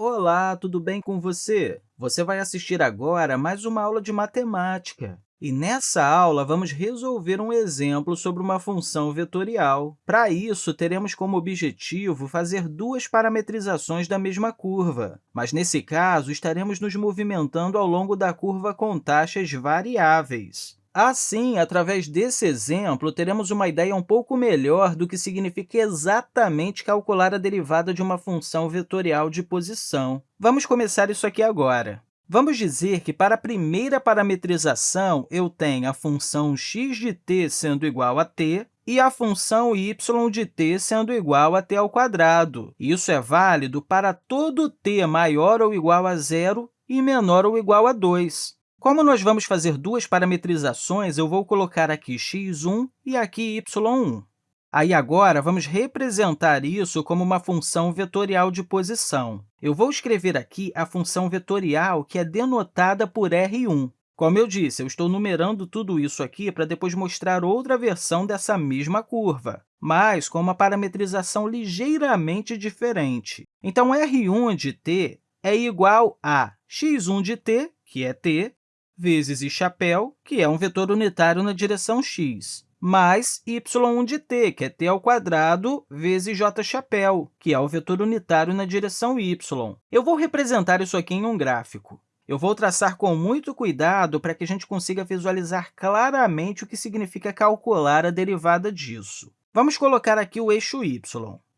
Olá, tudo bem com você? Você vai assistir agora mais uma aula de matemática. E nessa aula, vamos resolver um exemplo sobre uma função vetorial. Para isso, teremos como objetivo fazer duas parametrizações da mesma curva, mas, nesse caso, estaremos nos movimentando ao longo da curva com taxas variáveis. Assim, através desse exemplo, teremos uma ideia um pouco melhor do que significa exatamente calcular a derivada de uma função vetorial de posição. Vamos começar isso aqui agora. Vamos dizer que, para a primeira parametrização, eu tenho a função x de t sendo igual a t e a função y de t sendo igual a t ao quadrado. Isso é válido para todo t maior ou igual a zero e menor ou igual a 2. Como nós vamos fazer duas parametrizações, eu vou colocar aqui x1 e aqui y1. Aí, agora, vamos representar isso como uma função vetorial de posição. Eu vou escrever aqui a função vetorial, que é denotada por R1. Como eu disse, eu estou numerando tudo isso aqui para depois mostrar outra versão dessa mesma curva, mas com uma parametrização ligeiramente diferente. Então, R1 de t é igual a x1 de t, que é t, vezes i chapéu, que é um vetor unitário na direção x, mais y1 de t, que é t ao quadrado, vezes j chapéu, que é o vetor unitário na direção y. Eu vou representar isso aqui em um gráfico. Eu vou traçar com muito cuidado para que a gente consiga visualizar claramente o que significa calcular a derivada disso. Vamos colocar aqui o eixo y.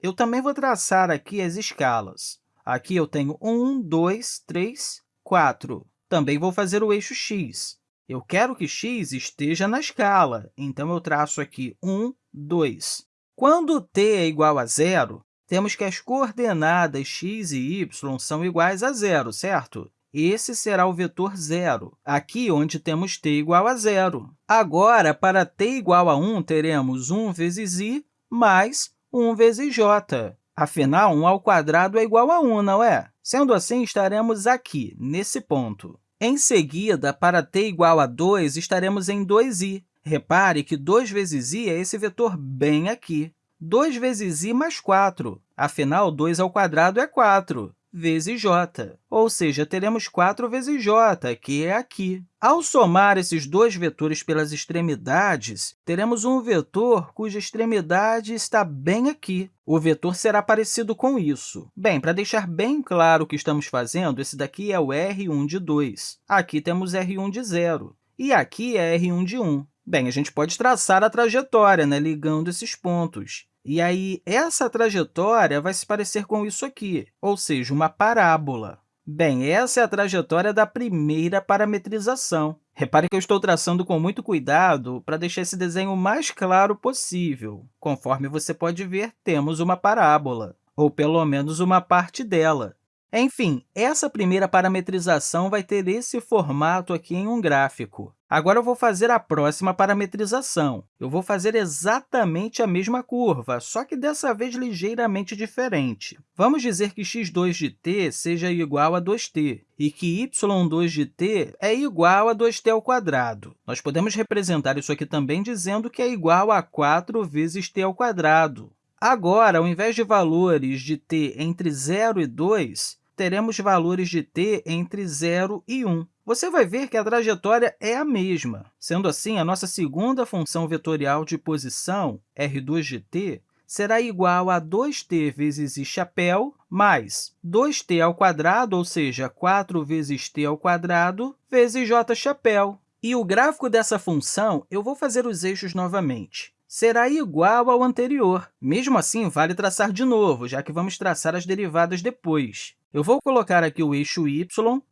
Eu também vou traçar aqui as escalas. Aqui eu tenho 1, 2, 3, 4. Também vou fazer o eixo x. Eu quero que x esteja na escala, então eu traço aqui 1, 2. Quando t é igual a zero, temos que as coordenadas x e y são iguais a zero, certo? Esse será o vetor zero, aqui onde temos t igual a zero. Agora, para t igual a 1, teremos 1 vezes i mais 1 vezes j. Afinal, 1 ao quadrado é igual a 1, não é? Sendo assim, estaremos aqui, nesse ponto. Em seguida, para t igual a 2, estaremos em 2i. Repare que 2 vezes i é esse vetor bem aqui. 2 vezes i mais 4. Afinal, 2 ao quadrado é 4 vezes j, ou seja, teremos 4 vezes j, que é aqui. Ao somar esses dois vetores pelas extremidades, teremos um vetor cuja extremidade está bem aqui. O vetor será parecido com isso. Bem, para deixar bem claro o que estamos fazendo, esse daqui é o R1 de 2. Aqui temos R1 de 0. E aqui é R1 de 1. Bem, a gente pode traçar a trajetória, né, ligando esses pontos. E aí, essa trajetória vai se parecer com isso aqui, ou seja, uma parábola. Bem, essa é a trajetória da primeira parametrização. Repare que eu estou traçando com muito cuidado para deixar esse desenho o mais claro possível. Conforme você pode ver, temos uma parábola, ou pelo menos uma parte dela. Enfim, essa primeira parametrização vai ter esse formato aqui em um gráfico. Agora, eu vou fazer a próxima parametrização. Eu vou fazer exatamente a mesma curva, só que dessa vez ligeiramente diferente. Vamos dizer que x2 de t seja igual a 2t e que y2 de t é igual a 2t ao quadrado. Nós podemos representar isso aqui também dizendo que é igual a 4 vezes t ao quadrado. Agora, ao invés de valores de t entre 0 e 2, teremos valores de t entre 0 e 1. Você vai ver que a trajetória é a mesma. Sendo assim, a nossa segunda função vetorial de posição, r2 de t, será igual a 2t vezes i chapéu mais 2t ao quadrado, ou seja, 4 vezes t ao quadrado, vezes j chapéu. E o gráfico dessa função, eu vou fazer os eixos novamente será igual ao anterior. Mesmo assim, vale traçar de novo, já que vamos traçar as derivadas depois. Eu vou colocar aqui o eixo y,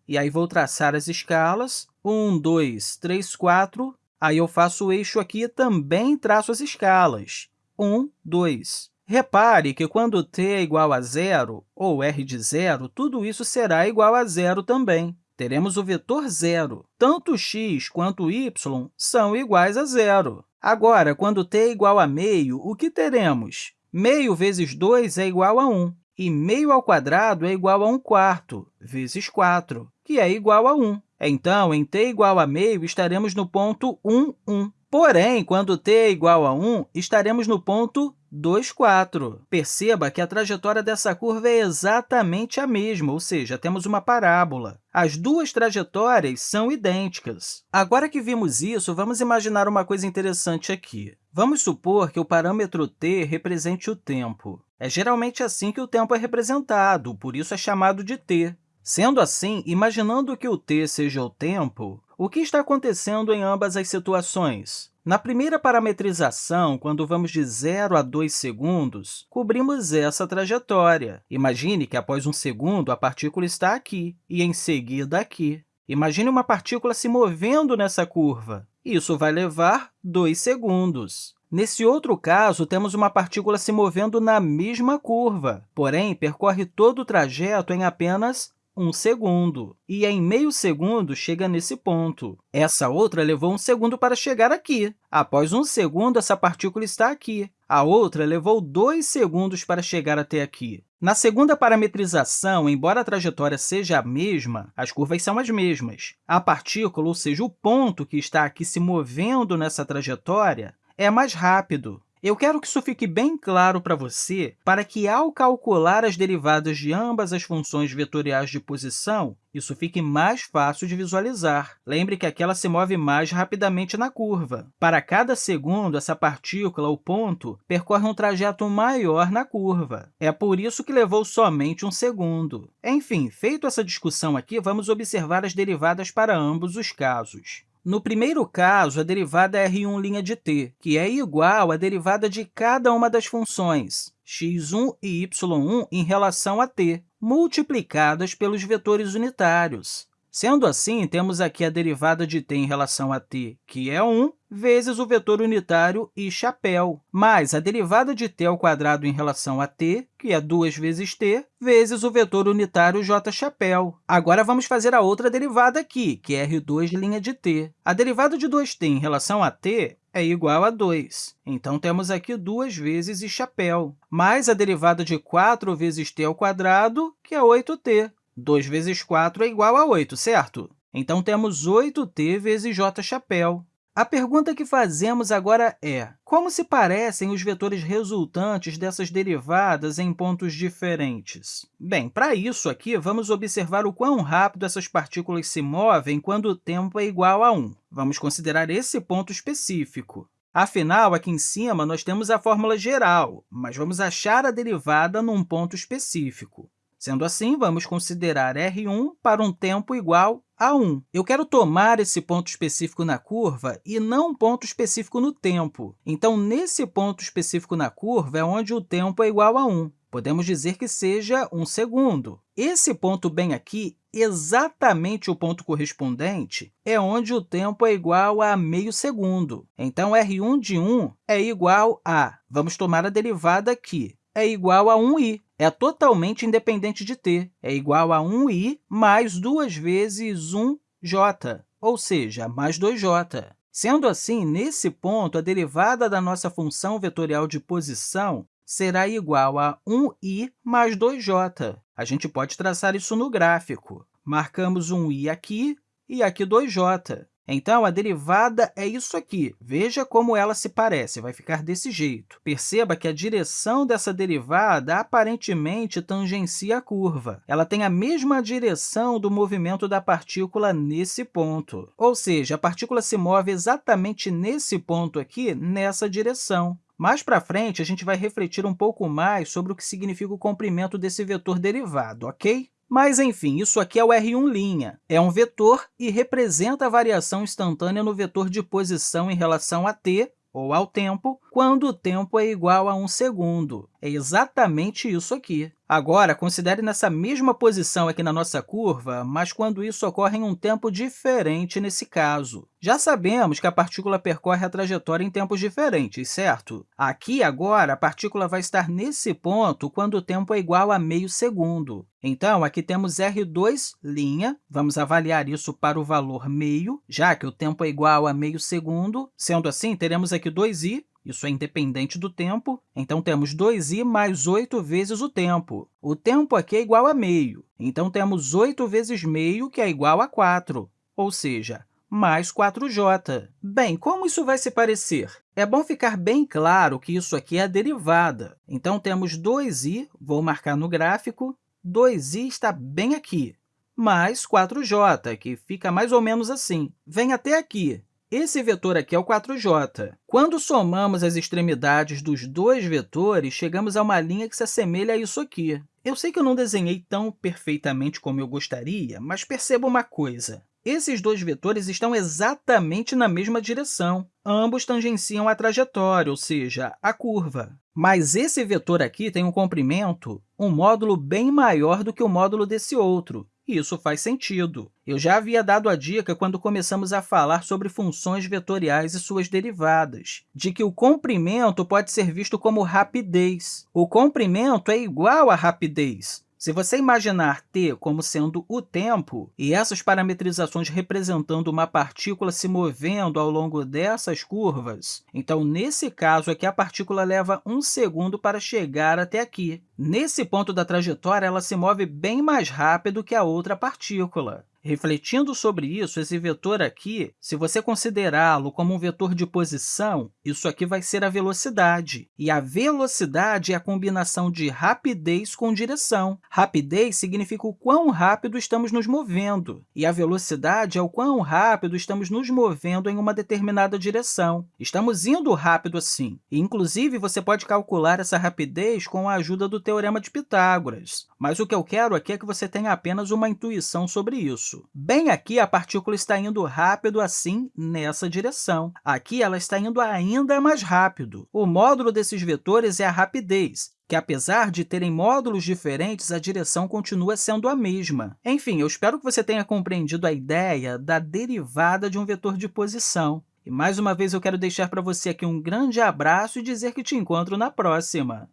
e aí vou traçar as escalas. 1, 2, 3, 4. Aí eu faço o eixo aqui e também traço as escalas. 1, 2. Repare que quando t é igual a zero, ou r de zero, tudo isso será igual a zero também. Teremos o vetor zero. Tanto x quanto y são iguais a zero. Agora, quando t é igual a meio, o que teremos? Meio vezes 2 é igual a 1, e meio ao quadrado é igual a 1 quarto, vezes 4, que é igual a 1. Então, em t igual a meio, estaremos no ponto 1, 1. Porém, quando t é igual a 1, estaremos no ponto 2, 4. Perceba que a trajetória dessa curva é exatamente a mesma, ou seja, temos uma parábola. As duas trajetórias são idênticas. Agora que vimos isso, vamos imaginar uma coisa interessante aqui. Vamos supor que o parâmetro t represente o tempo. É geralmente assim que o tempo é representado, por isso é chamado de t. Sendo assim, imaginando que o t seja o tempo, o que está acontecendo em ambas as situações? Na primeira parametrização, quando vamos de 0 a 2 segundos, cobrimos essa trajetória. Imagine que, após um segundo, a partícula está aqui e, em seguida, aqui. Imagine uma partícula se movendo nessa curva. Isso vai levar 2 segundos. Nesse outro caso, temos uma partícula se movendo na mesma curva, porém, percorre todo o trajeto em apenas um segundo. E em meio segundo chega nesse ponto. Essa outra levou um segundo para chegar aqui. Após um segundo, essa partícula está aqui. A outra levou dois segundos para chegar até aqui. Na segunda parametrização, embora a trajetória seja a mesma, as curvas são as mesmas. A partícula, ou seja, o ponto que está aqui se movendo nessa trajetória, é mais rápido. Eu quero que isso fique bem claro para você, para que, ao calcular as derivadas de ambas as funções vetoriais de posição, isso fique mais fácil de visualizar. Lembre que aquela se move mais rapidamente na curva. Para cada segundo, essa partícula, o ponto, percorre um trajeto maior na curva. É por isso que levou somente um segundo. Enfim, feito essa discussão aqui, vamos observar as derivadas para ambos os casos. No primeiro caso, a derivada é R1' de t, que é igual à derivada de cada uma das funções x1 e y1 em relação a t, multiplicadas pelos vetores unitários. Sendo assim, temos aqui a derivada de t em relação a t, que é 1, vezes o vetor unitário i chapéu, mais a derivada de t ao quadrado em relação a t, que é 2 vezes t, vezes o vetor unitário j chapéu. Agora, vamos fazer a outra derivada aqui, que é r2' de t. A derivada de 2t em relação a t é igual a 2. Então, temos aqui 2 vezes i chapéu, mais a derivada de 4 vezes t ao quadrado, que é 8t. 2 vezes 4 é igual a 8, certo? Então, temos 8t vezes j chapéu. A pergunta que fazemos agora é, como se parecem os vetores resultantes dessas derivadas em pontos diferentes? Bem, para isso aqui, vamos observar o quão rápido essas partículas se movem quando o tempo é igual a 1. Vamos considerar esse ponto específico. Afinal, aqui em cima, nós temos a fórmula geral, mas vamos achar a derivada num ponto específico. Sendo assim, vamos considerar R1 para um tempo igual a 1. Eu quero tomar esse ponto específico na curva e não um ponto específico no tempo. Então, nesse ponto específico na curva é onde o tempo é igual a 1. Podemos dizer que seja 1 segundo. Esse ponto bem aqui, exatamente o ponto correspondente, é onde o tempo é igual a meio segundo. Então, R1 de 1 é igual a, vamos tomar a derivada aqui, é igual a 1i. É totalmente independente de t. É igual a 1i mais 2 vezes 1j, ou seja, mais 2j. Sendo assim, nesse ponto, a derivada da nossa função vetorial de posição será igual a 1i mais 2j. A gente pode traçar isso no gráfico. Marcamos um i aqui e aqui 2j. Então, a derivada é isso aqui. Veja como ela se parece, vai ficar desse jeito. Perceba que a direção dessa derivada aparentemente tangencia a curva. Ela tem a mesma direção do movimento da partícula nesse ponto. Ou seja, a partícula se move exatamente nesse ponto aqui, nessa direção. Mais para frente, a gente vai refletir um pouco mais sobre o que significa o comprimento desse vetor derivado, ok? Mas, enfim, isso aqui é o R1'. É um vetor e representa a variação instantânea no vetor de posição em relação a t, ou ao tempo, quando o tempo é igual a 1 segundo. É exatamente isso aqui. Agora, considere nessa mesma posição aqui na nossa curva, mas quando isso ocorre em um tempo diferente nesse caso. Já sabemos que a partícula percorre a trajetória em tempos diferentes, certo? Aqui, agora, a partícula vai estar nesse ponto quando o tempo é igual a meio segundo. Então, aqui temos R2', vamos avaliar isso para o valor meio, já que o tempo é igual a meio segundo. Sendo assim, teremos aqui 2i, isso é independente do tempo, então temos 2i mais 8 vezes o tempo. O tempo aqui é igual a meio, então temos 8 vezes meio, que é igual a 4, ou seja, mais 4j. Bem, como isso vai se parecer? É bom ficar bem claro que isso aqui é a derivada. Então, temos 2i, vou marcar no gráfico, 2i está bem aqui, mais 4j, que fica mais ou menos assim. Vem até aqui. Esse vetor aqui é o 4j. Quando somamos as extremidades dos dois vetores, chegamos a uma linha que se assemelha a isso aqui. Eu sei que eu não desenhei tão perfeitamente como eu gostaria, mas perceba uma coisa. Esses dois vetores estão exatamente na mesma direção. Ambos tangenciam a trajetória, ou seja, a curva. Mas esse vetor aqui tem um comprimento, um módulo bem maior do que o módulo desse outro. Isso faz sentido. Eu já havia dado a dica quando começamos a falar sobre funções vetoriais e suas derivadas, de que o comprimento pode ser visto como rapidez. O comprimento é igual a rapidez. Se você imaginar t como sendo o tempo e essas parametrizações representando uma partícula se movendo ao longo dessas curvas, então, nesse caso aqui, a partícula leva um segundo para chegar até aqui. Nesse ponto da trajetória, ela se move bem mais rápido que a outra partícula. Refletindo sobre isso, esse vetor aqui, se você considerá-lo como um vetor de posição, isso aqui vai ser a velocidade. E a velocidade é a combinação de rapidez com direção. Rapidez significa o quão rápido estamos nos movendo, e a velocidade é o quão rápido estamos nos movendo em uma determinada direção. Estamos indo rápido assim. E, inclusive, você pode calcular essa rapidez com a ajuda do Teorema de Pitágoras. Mas o que eu quero aqui é que você tenha apenas uma intuição sobre isso. Bem aqui, a partícula está indo rápido assim nessa direção. Aqui, ela está indo ainda mais rápido. O módulo desses vetores é a rapidez, que, apesar de terem módulos diferentes, a direção continua sendo a mesma. Enfim, eu espero que você tenha compreendido a ideia da derivada de um vetor de posição. E, mais uma vez, eu quero deixar para você aqui um grande abraço e dizer que te encontro na próxima!